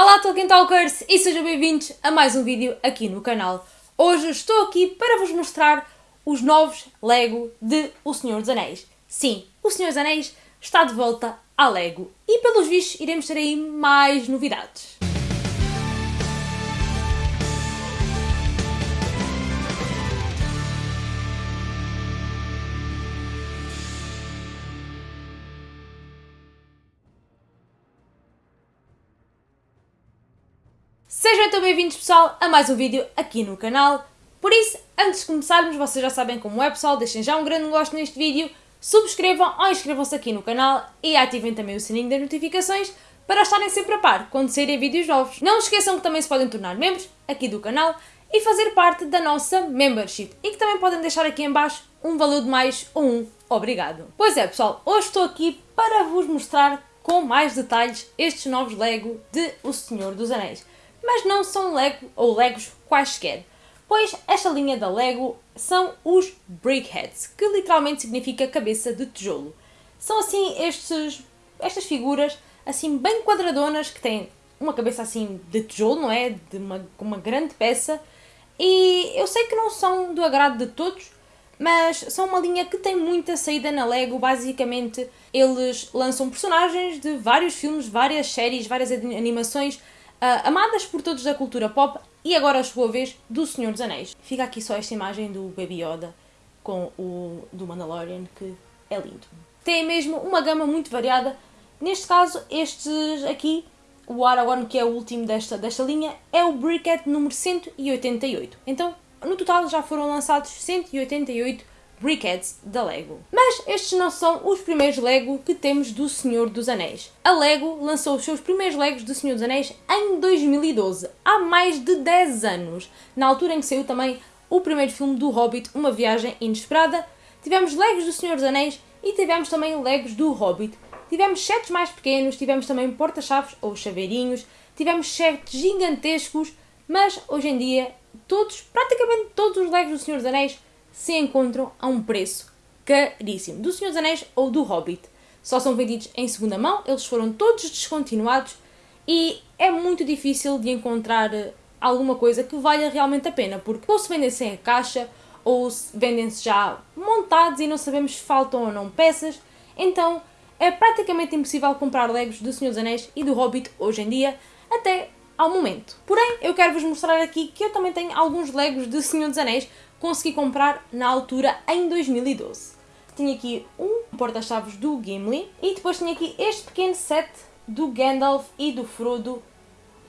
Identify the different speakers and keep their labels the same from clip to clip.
Speaker 1: Olá Tolkien Talkers e sejam bem-vindos a mais um vídeo aqui no canal. Hoje estou aqui para vos mostrar os novos Lego de O Senhor dos Anéis. Sim, O Senhor dos Anéis está de volta à Lego e pelos vistos iremos ter aí mais novidades. Bem-vindos pessoal a mais um vídeo aqui no canal. Por isso, antes de começarmos, vocês já sabem como é pessoal, deixem já um grande gosto neste vídeo, subscrevam ou inscrevam-se aqui no canal e ativem também o sininho das notificações para estarem sempre a par quando saírem vídeos novos. Não esqueçam que também se podem tornar membros aqui do canal e fazer parte da nossa membership e que também podem deixar aqui em baixo um valor de mais ou um obrigado. Pois é pessoal, hoje estou aqui para vos mostrar com mais detalhes estes novos Lego de O Senhor dos Anéis mas não são Lego ou Legos quaisquer, pois esta linha da Lego são os Brickheads, que literalmente significa cabeça de tijolo. São assim estes, estas figuras assim bem quadradonas que têm uma cabeça assim de tijolo, não é? De uma, uma grande peça. E eu sei que não são do agrado de todos, mas são uma linha que tem muita saída na Lego. Basicamente, eles lançam personagens de vários filmes, várias séries, várias animações uh, amadas por todos da cultura pop e agora a sua vez do Senhor dos Anéis. Fica aqui só esta imagem do Baby Yoda com o do Mandalorian que é lindo. Tem mesmo uma gama muito variada. Neste caso, estes aqui, o Aragorn, que é o último desta, desta linha, é o Brickhead número 188. Então, no total já foram lançados 188 Brickheads da Lego. Mas estes não são os primeiros Lego que temos do Senhor dos Anéis. A Lego lançou os seus primeiros Legos do Senhor dos Anéis em 2012, há mais de 10 anos, na altura em que saiu também o primeiro filme do Hobbit, Uma Viagem Inesperada. Tivemos Legos do Senhor dos Anéis e tivemos também Legos do Hobbit. Tivemos sets mais pequenos, tivemos também porta-chaves ou chaveirinhos, tivemos sets gigantescos, mas hoje em dia todos, praticamente todos os Legos do Senhor dos Anéis se encontram a um preço caríssimo. Do Senhor dos Anéis ou do Hobbit. Só são vendidos em segunda mão, eles foram todos descontinuados e é muito difícil de encontrar eh, alguma coisa que valha realmente a pena, porque ou se vendem sem a caixa, ou vendem-se já montados e não sabemos se faltam ou não peças, então é praticamente impossível comprar Legos do Senhor dos Anéis e do Hobbit hoje em dia, até ao momento. Porém, eu quero vos mostrar aqui que eu também tenho alguns Legos do Senhor dos Anéis consegui comprar na altura em 2012. Tinha aqui um porta-chaves do Gimli e depois tinha aqui este pequeno set do Gandalf e do Frodo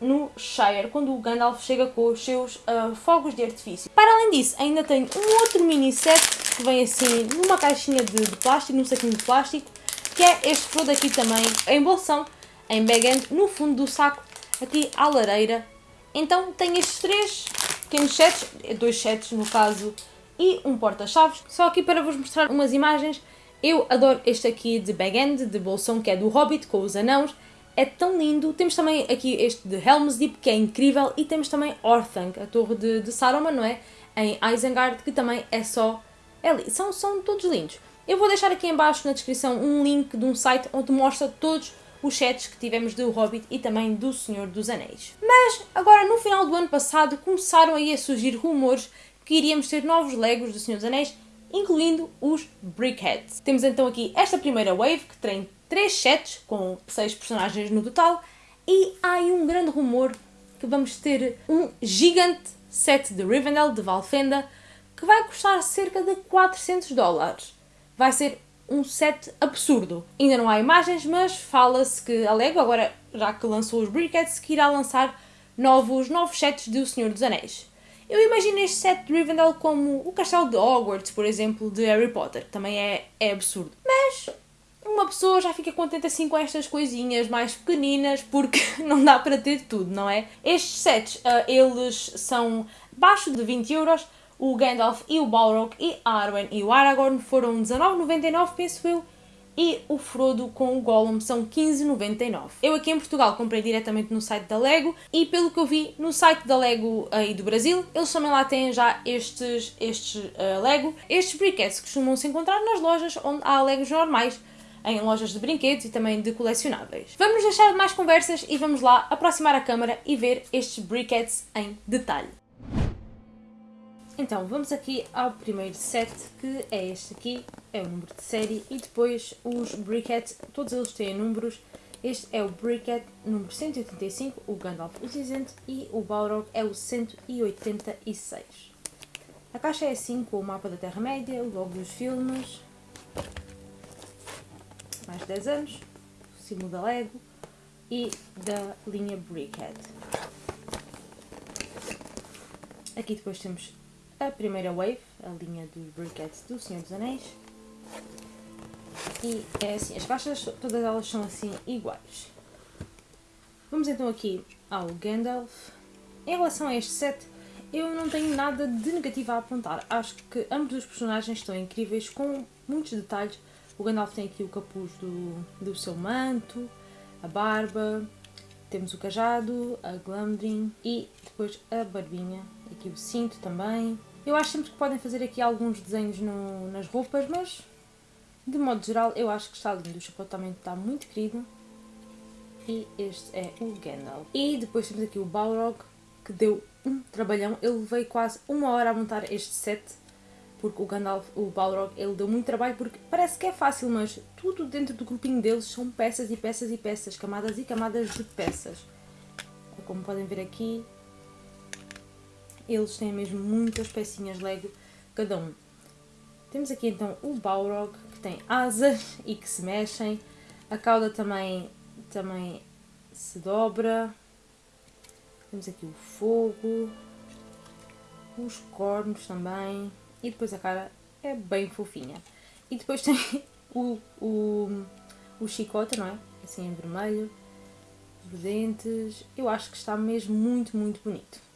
Speaker 1: no Shire, quando o Gandalf chega com os seus uh, fogos de artifício. Para além disso, ainda tenho um outro mini set que vem assim numa caixinha de, de plástico, num saquinho de plástico, que é este Frodo aqui também em bolsão, em bag-end, no fundo do saco, aqui à lareira. Então tenho estes três pequenos sets, dois sets no caso, e um porta-chaves. Só aqui para vos mostrar umas imagens. Eu adoro este aqui de bag-end, de bolsão, que é do Hobbit, com os anãos. É tão lindo. Temos também aqui este de Helm's Deep, que é incrível. E temos também Orthanc, a torre de, de Saruman, não é? Em Isengard, que também é só... É, são, são todos lindos. Eu vou deixar aqui em baixo na descrição um link de um site onde mostra todos os sets que tivemos do Hobbit e também do Senhor dos Anéis. Mas agora no final do ano passado começaram aí a surgir rumores que iríamos ter novos Legos do Senhor dos Anéis, incluindo os Brickheads. Temos então aqui esta primeira wave que tem três sets com seis personagens no total e há aí um grande rumor que vamos ter um gigante set de Rivendell de Valfenda que vai custar cerca de 400 dólares. Vai ser um set absurdo. Ainda não há imagens, mas fala-se que a Lego, agora já que lançou os Brickheads, que irá lançar novos, novos sets de O Senhor dos Anéis. Eu imagino este set de Rivendell como o castelo de Hogwarts, por exemplo, de Harry Potter, que também é, é absurdo. Mas uma pessoa já fica contente assim com estas coisinhas mais pequeninas, porque não dá para ter tudo, não é? Estes sets, uh, eles são abaixo de 20 euros, o Gandalf e o Balrog e Arwen e o Aragorn foram 19,99 penso eu e o Frodo com o Gollum são 15,99. Eu aqui em Portugal comprei diretamente no site da Lego e pelo que eu vi no site da Lego aí do Brasil, eles também lá têm já estes, estes uh, Lego. Estes briquetes costumam se encontrar nas lojas onde há Legos normais, em lojas de brinquedos e também de colecionáveis. Vamos deixar de mais conversas e vamos lá aproximar a câmera e ver estes briquettes em detalhe. Então, vamos aqui ao primeiro set, que é este aqui, é o número de série, e depois os briquettes, todos eles têm números. Este é o briquette número 185, o Gandalf o Cinzento, e o Balrog é o 186. A caixa é assim, com o mapa da Terra-média, o logo dos filmes, mais de 10 anos, o símbolo da Lego e da linha Brickhead. Aqui depois temos a primeira wave, a linha dos Brickheads do Senhor dos Anéis. E é assim, as caixas, todas elas são assim iguais. Vamos então aqui ao Gandalf. Em relação a este set, eu não tenho nada de negativo a apontar. Acho que ambos os personagens estão incríveis, com muitos detalhes. O Gandalf tem aqui o capuz do, do seu manto, a barba, temos o cajado, a Glamdring e depois a barbinha. Aqui o cinto também. Eu acho sempre que podem fazer aqui alguns desenhos no, nas roupas, mas de modo geral eu acho que está lindo. O chapéu também está muito querido. E este é o Gandalf. E depois temos aqui o Balrog, que deu um trabalhão. Ele veio quase uma hora a montar este set, porque o Gandalf, o Balrog, ele deu muito trabalho, porque parece que é fácil, mas tudo dentro do grupinho deles são peças e peças e peças, camadas e camadas de peças. É como podem ver aqui, eles têm mesmo muitas pecinhas Lego, cada um. Temos aqui então o Balrog, que tem asas e que se mexem. A cauda também, também se dobra. Temos aqui o fogo, os cornos também. E depois a cara é bem fofinha. E depois tem o, o, o chicote, não é? Assim em vermelho. Os dentes. Eu acho que está mesmo muito, muito bonito.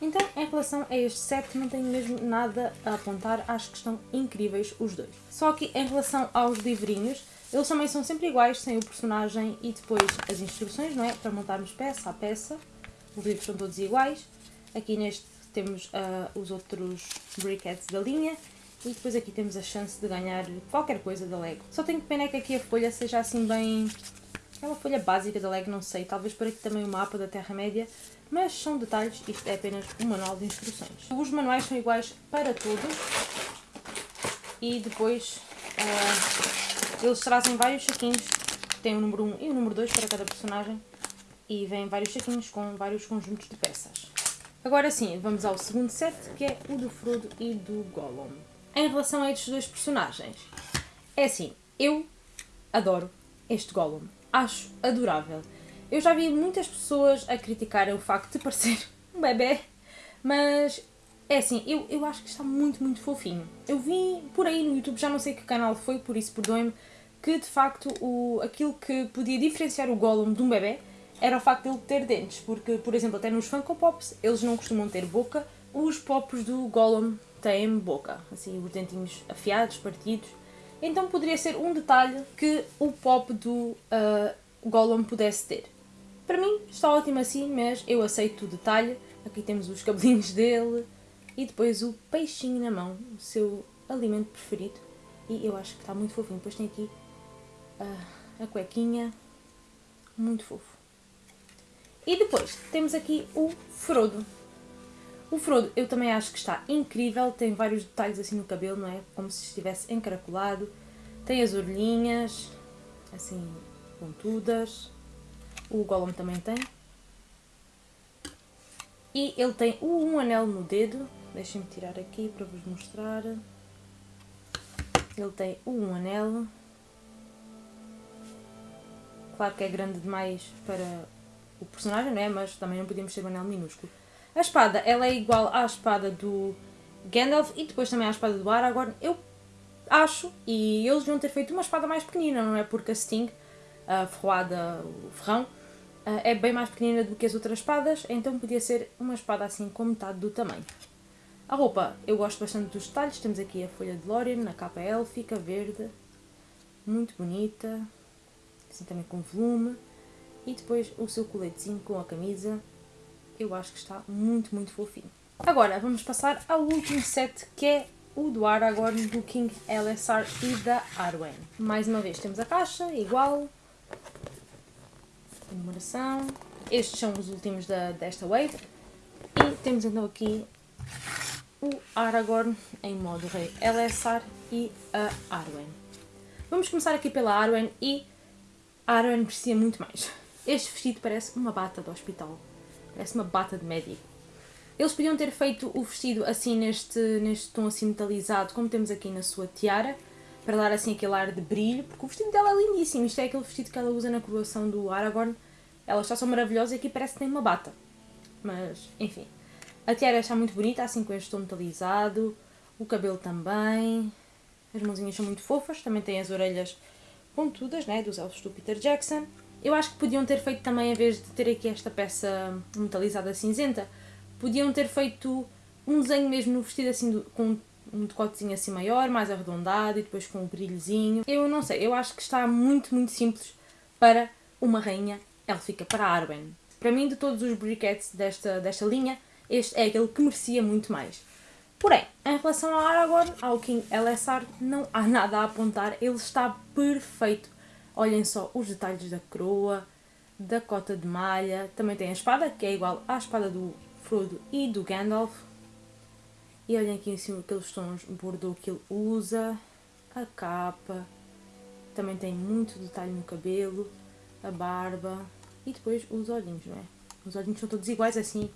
Speaker 1: Então, em relação a este set, não tenho mesmo nada a apontar, acho que estão incríveis os dois. Só que em relação aos livrinhos, eles também são sempre iguais, sem o personagem e depois as instruções, não é? Para montarmos peça a peça. Os livros são todos iguais. Aqui neste temos uh, os outros briquettes da linha e depois aqui temos a chance de ganhar qualquer coisa da Lego. Só tenho pena que aqui a folha seja assim bem... É uma folha básica da Lego, não sei. Talvez por aqui também o mapa da Terra-média mas são detalhes, isto é apenas um manual de instruções. Os manuais são iguais para todos e depois uh, eles trazem vários saquinhos, tem o número 1 e o número 2 para cada personagem e vêm vários saquinhos com vários conjuntos de peças. Agora sim, vamos ao segundo set, que é o do Frodo e do Gollum. Em relação a estes dois personagens, é assim, eu adoro este Gollum, acho adorável. Eu já vi muitas pessoas a criticarem o facto de parecer um bebê, mas é assim, eu, eu acho que está muito, muito fofinho. Eu vi por aí no YouTube, já não sei que canal foi, por isso perdoem-me, que de facto o, aquilo que podia diferenciar o Gollum de um bebê era o facto de ele ter dentes, porque, por exemplo, até nos Funko Pops eles não costumam ter boca, os pops do Gollum têm boca, assim, os dentinhos afiados, partidos. Então poderia ser um detalhe que o pop do uh, Gollum pudesse ter. Para mim está ótimo assim, mas eu aceito o detalhe. Aqui temos os cabelinhos dele e depois o peixinho na mão, o seu alimento preferido. E eu acho que está muito fofinho. Depois tem aqui a, a cuequinha, muito fofo. E depois temos aqui o Frodo. O Frodo eu também acho que está incrível, tem vários detalhes assim no cabelo, não é? Como se estivesse encaracolado. Tem as orelhinhas, assim, pontudas. O Gollum também tem. E ele tem um anel no dedo. Deixem-me tirar aqui para vos mostrar. Ele tem um anel. Claro que é grande demais para o personagem, não é? Mas também não podíamos ter um anel minúsculo. A espada, ela é igual à espada do Gandalf e depois também à espada do Aragorn. Eu acho, e eles vão ter feito uma espada mais pequenina, não é? Porque a Sting, a ferroada, o ferrão, é bem mais pequenina do que as outras espadas, então podia ser uma espada assim com metade do tamanho. A roupa, eu gosto bastante dos detalhes, temos aqui a folha de Lorien, na capa élfica, verde, muito bonita, assim também com volume, e depois o seu coletezinho com a camisa, eu acho que está muito, muito fofinho. Agora vamos passar ao último set, que é o do Aragorn, do King LSR e da Arwen. Mais uma vez temos a caixa, igual. Numeração. Estes são os últimos da, desta wave. E temos então aqui o Aragorn em modo rei LSR e a Arwen. Vamos começar aqui pela Arwen e a Arwen precisa muito mais. Este vestido parece uma bata de hospital. Parece uma bata de médico. Eles podiam ter feito o vestido assim neste, neste tom assim metalizado, como temos aqui na sua tiara, para dar assim aquele ar de brilho, porque o vestido dela é lindíssimo. Isto é aquele vestido que ela usa na coroação do Aragorn. Ela está só maravilhosa e aqui parece que tem uma bata. Mas, enfim. A tiara está muito bonita, assim com este tom metalizado. O cabelo também. As mãozinhas são muito fofas. Também tem as orelhas pontudas, né? Dos elfos do Peter Jackson. Eu acho que podiam ter feito também, em vez de ter aqui esta peça metalizada cinzenta, podiam ter feito um desenho mesmo no vestido assim do, com um decotezinho assim maior, mais arredondado e depois com um brilhozinho. Eu não sei, eu acho que está muito, muito simples para uma rainha élfica, para a Arwen. Para mim, de todos os briquetes desta, desta linha, este é aquele que merecia muito mais. Porém, em relação ao Aragorn, ao King LSR, não há nada a apontar, ele está perfeito. Olhem só os detalhes da coroa, da cota de malha, também tem a espada, que é igual à espada do Frodo e do Gandalf. E olhem aqui em cima aqueles tons bordô que ele usa, a capa, também tem muito detalhe no cabelo, a barba. E depois os olhinhos, não é? Os olhinhos são todos iguais assim,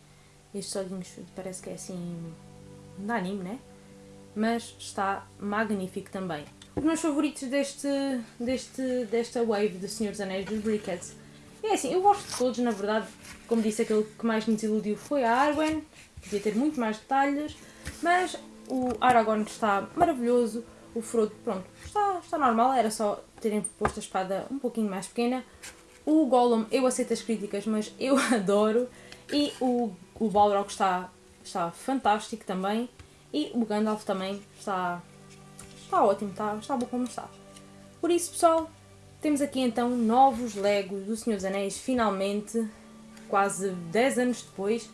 Speaker 1: estes olhinhos parece que é assim da anime, né? Mas está magnífico também. Os meus favoritos deste, deste, desta wave de Senhor dos Anéis dos Brickheads é assim, eu gosto de todos, na verdade, como disse, aquele que mais me desiludiu foi a Arwen, podia ter muito mais detalhes, mas o Aragorn está maravilhoso, o Frodo, pronto, está, está normal, era só terem posto a espada um pouquinho mais pequena. O Gollum, eu aceito as críticas, mas eu adoro, e o, o Balrog está, está fantástico também, e o Gandalf também está, está ótimo, está, está bom como está. Por isso, pessoal, temos aqui então novos Legos do Senhor dos Anéis, finalmente, quase 10 anos depois,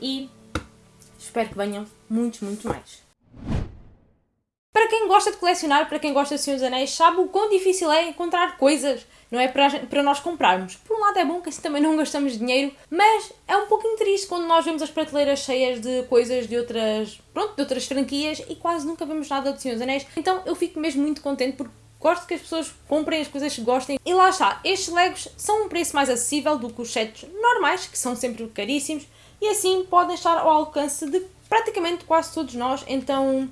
Speaker 1: e espero que venham muitos, muitos mais. Para quem gosta de colecionar, para quem gosta de Senhor dos Anéis, sabe o quão difícil é encontrar coisas, não é? Para, para nós comprarmos. Por um lado é bom que assim também não gastamos dinheiro, mas é um pouquinho triste quando nós vemos as prateleiras cheias de coisas de outras, pronto, de outras franquias e quase nunca vemos nada de Senhor dos Anéis. Então eu fico mesmo muito contente porque Gosto que as pessoas comprem as coisas que gostem. E lá está, estes Legos são um preço mais acessível do que os sets normais, que são sempre caríssimos, e assim podem estar ao alcance de praticamente quase todos nós. Então,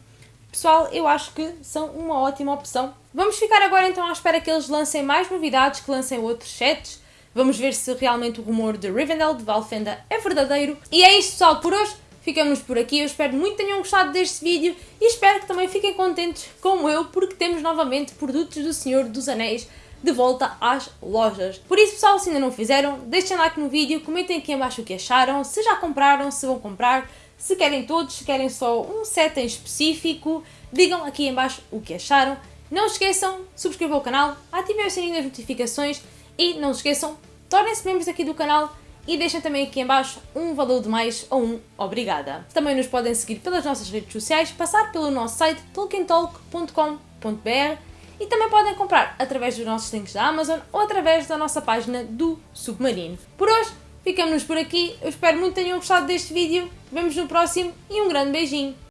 Speaker 1: pessoal, eu acho que são uma ótima opção. Vamos ficar agora então à espera que eles lancem mais novidades, que lancem outros sets. Vamos ver se realmente o rumor de Rivendell, de Valfenda, é verdadeiro. E é isto, pessoal, por hoje. Ficamos por aqui, eu espero muito que tenham gostado deste vídeo e espero que também fiquem contentes como eu, porque temos novamente produtos do Senhor dos Anéis de volta às lojas. Por isso, pessoal, se ainda não fizeram, deixem like no vídeo, comentem aqui embaixo o que acharam, se já compraram, se vão comprar, se querem todos, se querem só um set em específico, digam aqui embaixo o que acharam. Não esqueçam, subscrevam o canal, ativem o sininho das notificações e não se esqueçam, tornem-se membros aqui do canal e deixem também aqui em baixo um valor de mais ou um obrigada. Também nos podem seguir pelas nossas redes sociais, passar pelo nosso site tolkientalk.com.br e também podem comprar através dos nossos links da Amazon ou através da nossa página do Submarino. Por hoje, ficamos por aqui. Eu espero muito que tenham gostado deste vídeo. Vemos no próximo e um grande beijinho.